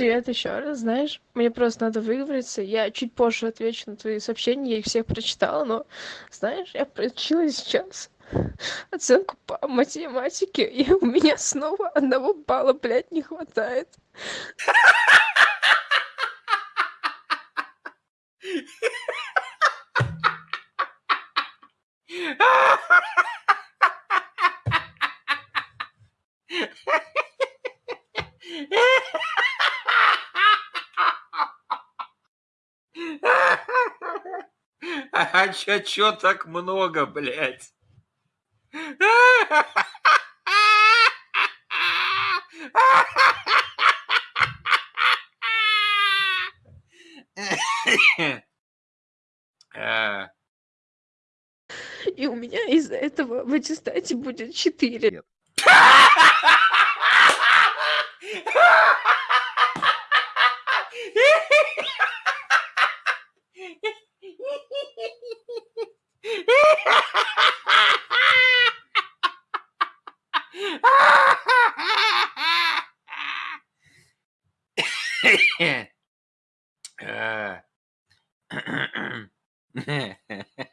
Привет еще раз. Знаешь, мне просто надо выговориться. Я чуть позже отвечу на твои сообщения, я их всех прочитала, но, знаешь, я получила сейчас оценку по математике, и у меня снова одного балла, блядь, не хватает. А чё чё так много, блядь? А. И у меня из-за этого в аттестате будет 4. А.